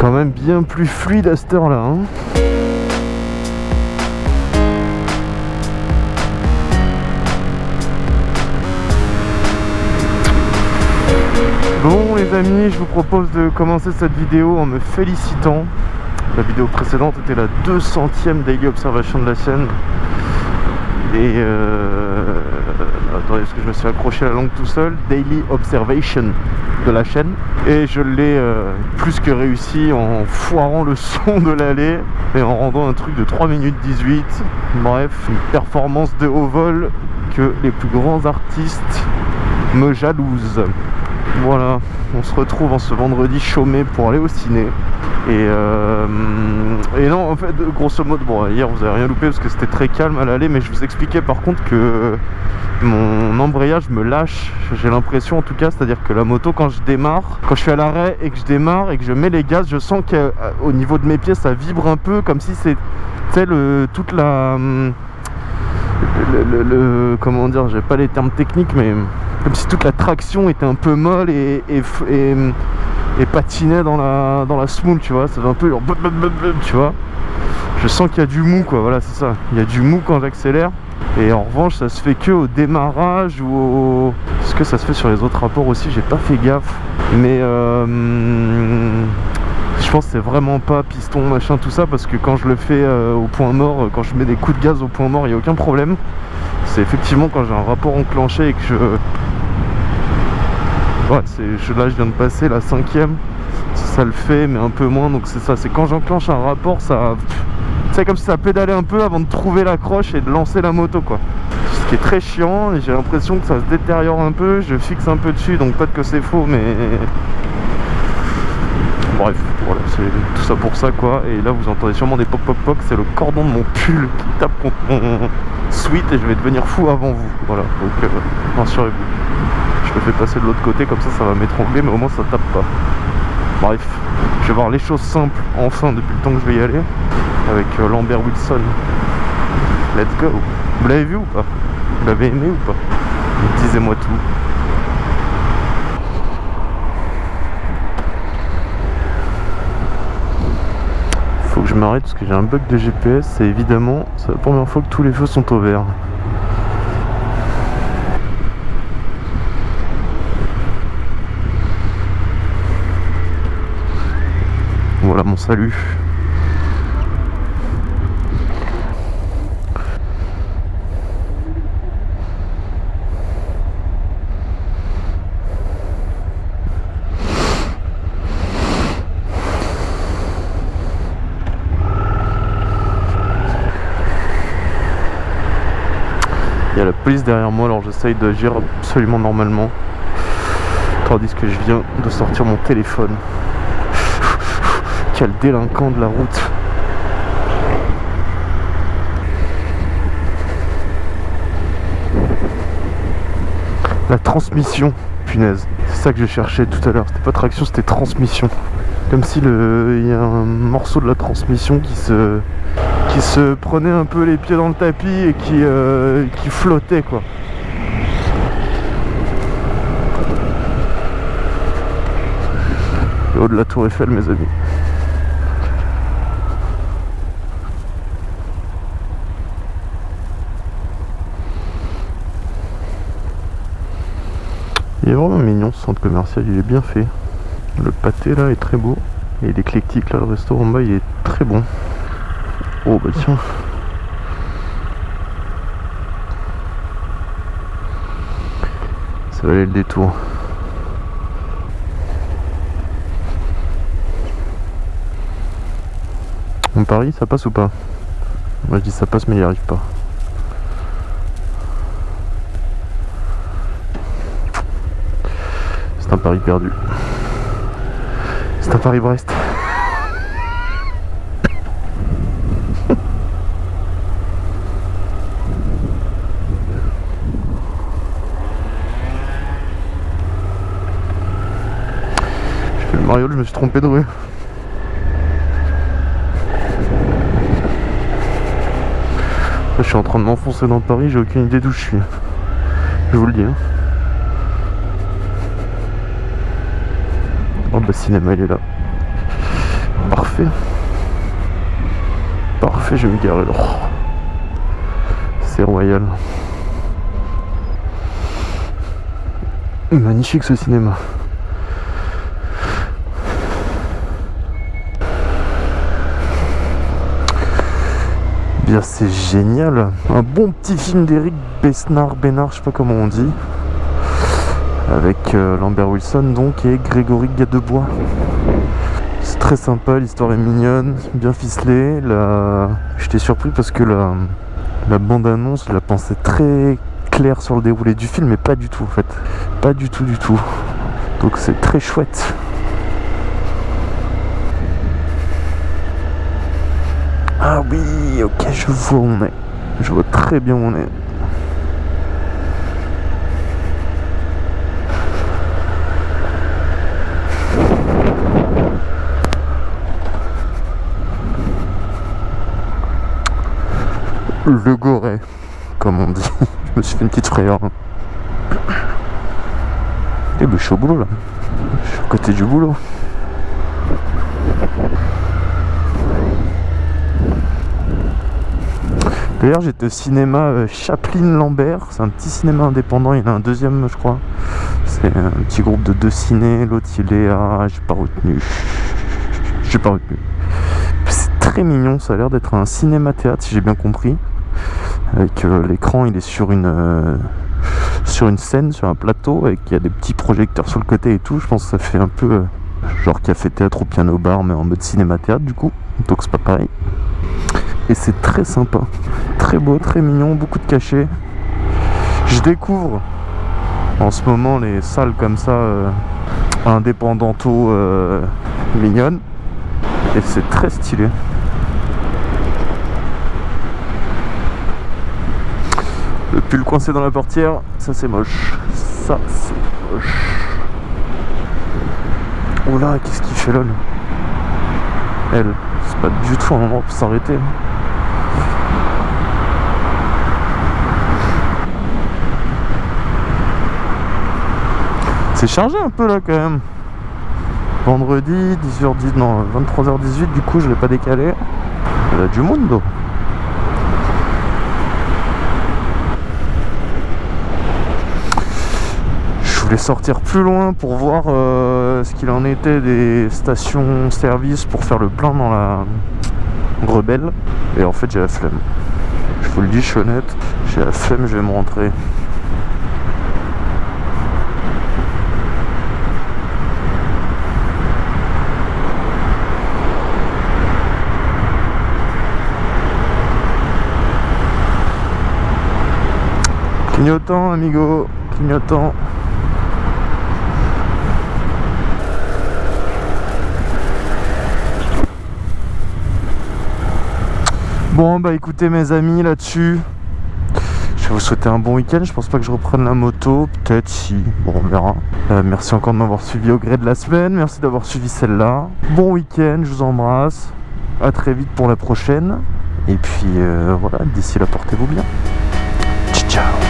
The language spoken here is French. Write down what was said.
quand même bien plus fluide à cette heure-là. hein. Bon les amis, je vous propose de commencer cette vidéo en me félicitant. La vidéo précédente était la 200ème Daily Observation de la chaîne. Et euh... Attendez, parce que je me suis accroché la langue tout seul. Daily Observation de la chaîne. Et je l'ai euh, plus que réussi en foirant le son de l'allée et en rendant un truc de 3 minutes 18. Bref, une performance de haut vol que les plus grands artistes me jalousent. Voilà, on se retrouve en ce vendredi chômé pour aller au ciné. Et, euh, et non, en fait, grosso modo, bon, hier vous avez rien loupé parce que c'était très calme à l'aller, mais je vous expliquais par contre que mon embrayage me lâche, j'ai l'impression en tout cas, c'est-à-dire que la moto, quand je démarre, quand je suis à l'arrêt et que je démarre et que je mets les gaz, je sens qu'au niveau de mes pieds, ça vibre un peu comme si c'est, toute la. comment dire, j'ai pas les termes techniques, mais comme si toute la traction était un peu molle et, et patinait dans la, dans la smooth, tu vois. Ça fait un peu tu vois. Je sens qu'il y a du mou, quoi. Voilà, c'est ça. Il y a du mou quand j'accélère. Et en revanche, ça se fait que au démarrage ou au. Est-ce que ça se fait sur les autres rapports aussi J'ai pas fait gaffe. Mais euh, je pense que c'est vraiment pas piston, machin, tout ça, parce que quand je le fais euh, au point mort, euh, quand je mets des coups de gaz au point mort, il n'y a aucun problème. C'est effectivement quand j'ai un rapport enclenché et que je. Ouais, là je viens de passer la cinquième, ça le fait, mais un peu moins, donc c'est ça, c'est quand j'enclenche un rapport, ça. C'est comme si ça pédalait un peu avant de trouver l'accroche et de lancer la moto, quoi. Ce qui est très chiant, et j'ai l'impression que ça se détériore un peu, je fixe un peu dessus, donc peut-être que c'est faux, mais Bref, voilà, c'est tout ça pour ça quoi. Et là, vous entendez sûrement des poc poc poc. C'est le cordon de mon pull qui tape contre mon sweat et je vais devenir fou avant vous. Voilà, donc euh, rassurez-vous. Je le fais passer de l'autre côté, comme ça, ça va m'étrangler, mais au moins ça tape pas. Bref, je vais voir les choses simples enfin depuis le temps que je vais y aller avec euh, Lambert Wilson. Let's go. Vous l'avez vu ou pas? Vous l'avez aimé ou pas? Disez-moi tout. Faut que je m'arrête parce que j'ai un bug de GPS et évidemment c'est la première fois que tous les feux sont au vert. Mon salut. Il y a la police derrière moi alors j'essaye d'agir absolument normalement. Tandis que je viens de sortir mon téléphone. Quel délinquant de la route. La transmission, punaise. C'est ça que je cherchais tout à l'heure. C'était pas traction, c'était transmission. Comme si le... il y a un morceau de la transmission qui se qui se prenait un peu les pieds dans le tapis et qui, euh, qui flottait quoi. Haut de la tour Eiffel mes amis. Il est vraiment mignon ce centre commercial, il est bien fait. Le pâté là est très beau. Et il est éclectique là, le restaurant en bas il est très bon. Oh bah tiens. Ça valait le détour. On parie, ça passe ou pas? Moi je dis ça passe mais il n'y arrive pas. C'est un pari perdu. C'est un pari Brest. Le mariole, je me suis trompé de rue. Je suis en train de m'enfoncer dans Paris, j'ai aucune idée d'où je suis. Je vous le dis. hein. Cinéma il est là. parfait. Parfait, je vais me garer. C'est royal. Magnifique ce cinéma. Bien c'est génial. Un bon petit film d'Eric Besnard, Bénard, je sais pas comment on dit. Avec euh, Lambert Wilson donc et Grégory Gadebois. C'est très sympa, l'histoire est mignonne, bien ficelée. J'étais surpris parce que la, la bande-annonce, je la pensais très claire sur le déroulé du film, mais pas du tout en fait. Pas du tout du tout. Donc c'est très chouette. Ah oui, ok, je vois où on est. Je vois très bien où on est. Le Goret, comme on dit. je me suis fait une petite frayeur. Eh ben, je suis au boulot là. Je suis à côté du boulot. D'ailleurs, j'étais au cinéma euh, Chaplin Lambert. C'est un petit cinéma indépendant. Il y en a un deuxième, je crois. C'est un petit groupe de deux ciné. L'autre, il est à. J'ai pas retenu. J'ai pas retenu. C'est très mignon. Ça a l'air d'être un cinéma-théâtre, si j'ai bien compris. Avec euh, l'écran, il est sur une. Euh, sur une scène, sur un plateau, et il y a des petits projecteurs sur le côté et tout. Je pense que ça fait un peu genre café-théâtre au piano-bar, mais en mode cinéma-théâtre du coup. Donc c'est pas pareil et c'est très sympa. Très beau, très mignon, beaucoup de cachets. Je découvre en ce moment les salles comme ça, euh, indépendanto euh, mignonnes. Et c'est très stylé. Le pull coincé dans la portière, ça c'est moche. Ça c'est moche. Oh là, qu'est-ce qu'il fait là, Elle, c'est pas du tout un endroit pour s'arrêter. C'est chargé un peu là quand même. Vendredi, 10h10, non, 23h18, du coup je l'ai pas décalé. Il y a du monde. Voulais sortir plus loin pour voir euh, ce qu'il en était des stations-service pour faire le plein dans la rebelle. Et en fait j'ai la flemme. Je vous le dis, je suis honnête, j'ai la flemme, je vais me rentrer. Clignotant, amigo, clignotant. Bon bah écoutez mes amis là-dessus Je vais vous souhaiter un bon week-end. Je pense pas que je reprenne la moto. Peut-être si, bon on verra. Euh, Merci encore de m'avoir suivi au gré de la semaine. Merci d'avoir suivi celle-là. Bon week-end, je vous embrasse. À très vite pour la prochaine. Et puis euh, voilà, d'ici là portez-vous bien. Ciao ciao